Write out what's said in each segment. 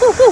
anh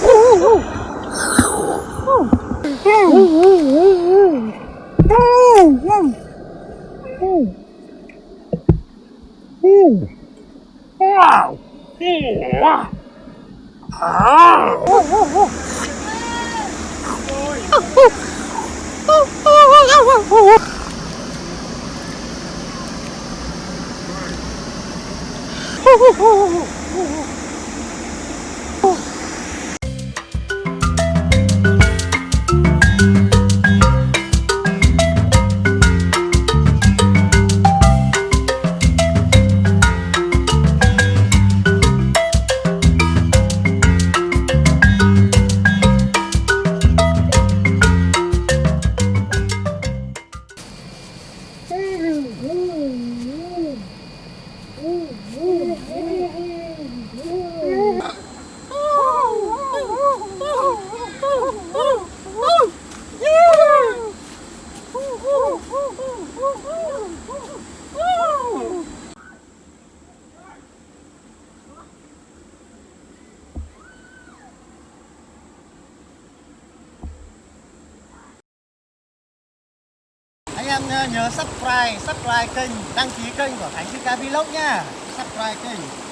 em nhớ, subscribe subscribe kênh đăng ký kênh của Khánh Vika Vlog nha subscribe kênh.